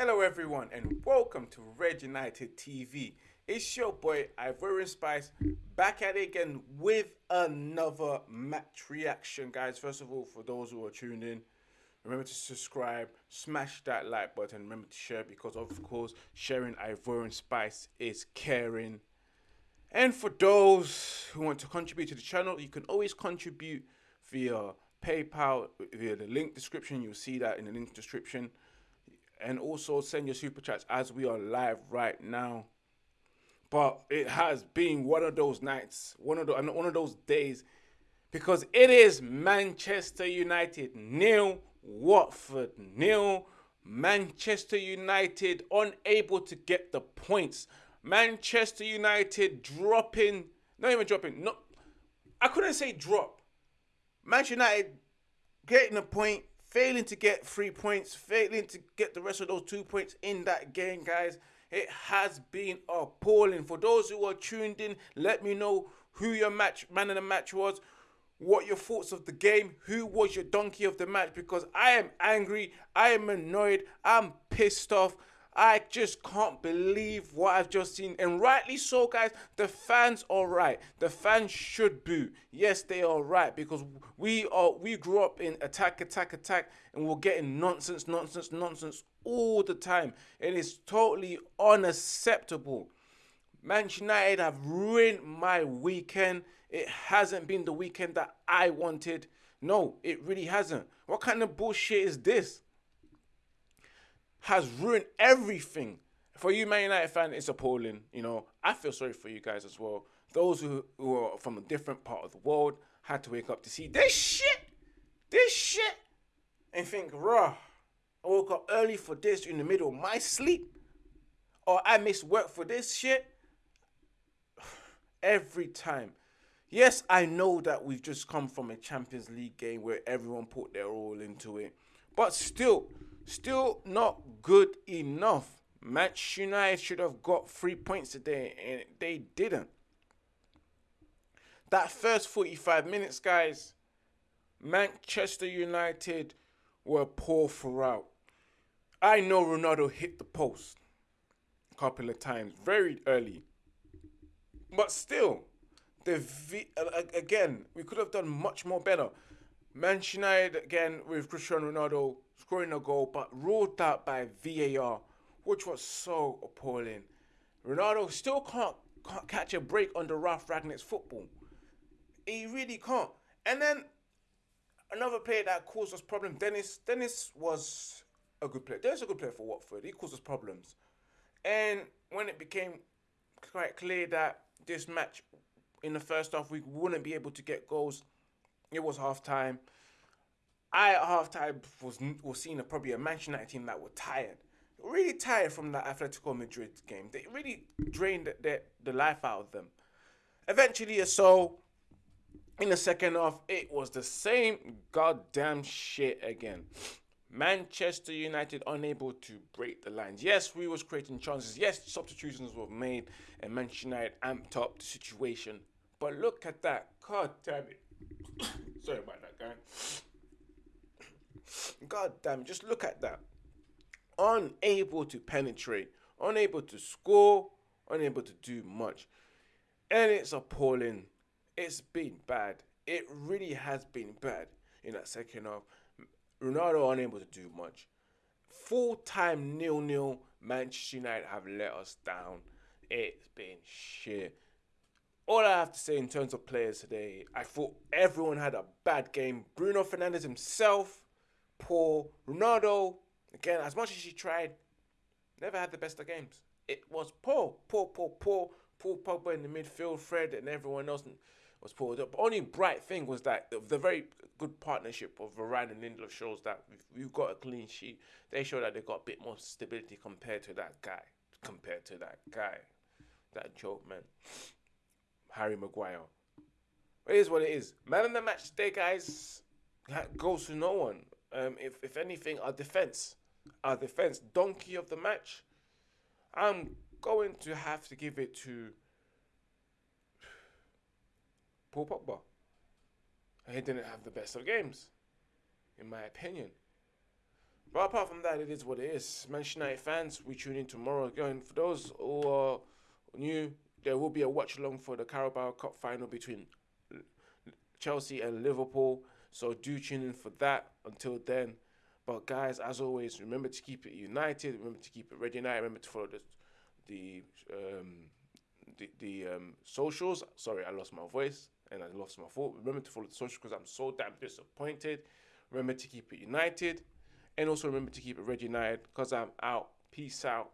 Hello, everyone, and welcome to Red United TV. It's your boy Ivorian Spice back at it again with another match reaction, guys. First of all, for those who are tuned in, remember to subscribe, smash that like button, remember to share because, of course, sharing Ivorian Spice is caring. And for those who want to contribute to the channel, you can always contribute via PayPal, via the link description. You'll see that in the link description and also send your super chats as we are live right now. But it has been one of those nights, one of the, one of those days, because it is Manchester United nil, Watford nil. Manchester United unable to get the points. Manchester United dropping, not even dropping. No, I couldn't say drop. Manchester United getting a point failing to get three points, failing to get the rest of those two points in that game, guys. It has been appalling. For those who are tuned in, let me know who your match man of the match was, what your thoughts of the game, who was your donkey of the match, because I am angry, I am annoyed, I'm pissed off. I just can't believe what I've just seen. And rightly so, guys. The fans are right. The fans should boo. Yes, they are right because we are we grew up in attack, attack, attack, and we're getting nonsense, nonsense, nonsense all the time. And It is totally unacceptable. Manchester United have ruined my weekend. It hasn't been the weekend that I wanted. No, it really hasn't. What kind of bullshit is this? Has ruined everything. For you, Man United fan, it's appalling. You know, I feel sorry for you guys as well. Those who, who are from a different part of the world had to wake up to see this shit, this shit, and think, raw. I woke up early for this in the middle of my sleep, or I missed work for this shit. Every time. Yes, I know that we've just come from a Champions League game where everyone put their all into it, but still, Still not good enough. Manchester United should have got three points today, and they didn't. That first 45 minutes, guys, Manchester United were poor throughout. I know Ronaldo hit the post a couple of times very early. But still, the v- uh, again, we could have done much more better. Manchester United again with Cristiano Ronaldo scoring a goal, but ruled out by VAR, which was so appalling. Ronaldo still can't, can't catch a break under Ralf Rangnick's football. He really can't. And then another player that caused us problems, Dennis. Dennis was a good player. Dennis was a good player for Watford. He caused us problems. And when it became quite clear that this match in the first half we wouldn't be able to get goals, it was half time. I at halftime was was seeing a, probably a Manchester United team that were tired, really tired from that Atletico Madrid game. They really drained the, the, life out of them. Eventually, uh, so in the second half, it was the same goddamn shit again. Manchester United unable to break the lines. Yes, we was creating chances. Yes, substitutions were made, and Manchester United amped up the situation. But look at that. God damn it. Sorry about that, guy. God damn, just look at that. Unable to penetrate, unable to score, unable to do much. And it's appalling. It's been bad. It really has been bad in that second half. Ronaldo unable to do much. Full time nil nil. Manchester United have let us down. It's been shit. All I have to say in terms of players today, I thought everyone had a bad game. Bruno Fernandes himself poor. Ronaldo, again, as much as he tried, never had the best of games. It was poor, poor, poor, poor. Paul Pogba in the midfield, Fred, and everyone else was poor. The only bright thing was that the, very good partnership of Varane and Lindelof shows that we've got a clean sheet. They show that they've got a bit more stability compared to that guy, compared to that guy, that joke man, Harry Maguire. It is what it is. Man of the match today, guys, goes to no one. Um, if if anything, our defense, our defense, donkey of the match. I'm going to have to give it to Paul Pogba. He didn't have the best of games, in my opinion. But apart from that, it is what it is. Manchester United fans, we tune in tomorrow again. For those who are new, there will be a watch along for the Carabao Cup final between Chelsea and Liverpool. So do tune in for that. Until then, but guys, as always, remember to keep it united. Remember to keep it Red United. Remember to follow the the um, the, the um, socials. Sorry, I lost my voice and I lost my thought. Remember to follow the socials because I'm so damn disappointed. Remember to keep it united. And also remember to keep it Red United because I'm out. Peace out.